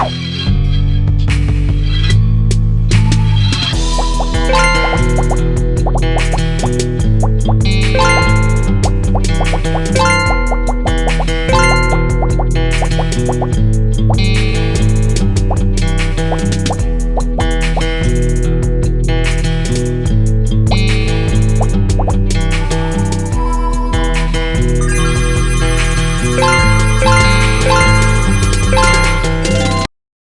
Oh!